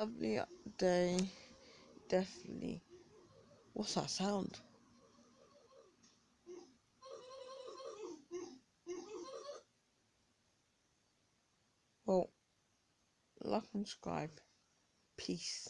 Lovely day. Definitely. What's that sound? Well, like and subscribe. Peace.